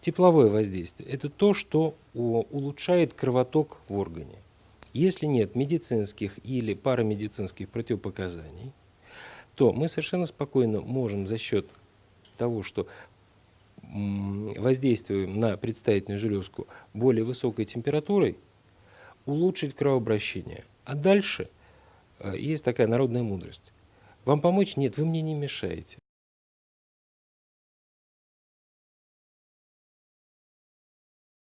Тепловое воздействие – это то, что улучшает кровоток в органе. Если нет медицинских или парамедицинских противопоказаний, то мы совершенно спокойно можем за счет того, что воздействуем на предстательную железку более высокой температурой, улучшить кровообращение. А дальше э, есть такая народная мудрость. Вам помочь? Нет, вы мне не мешаете.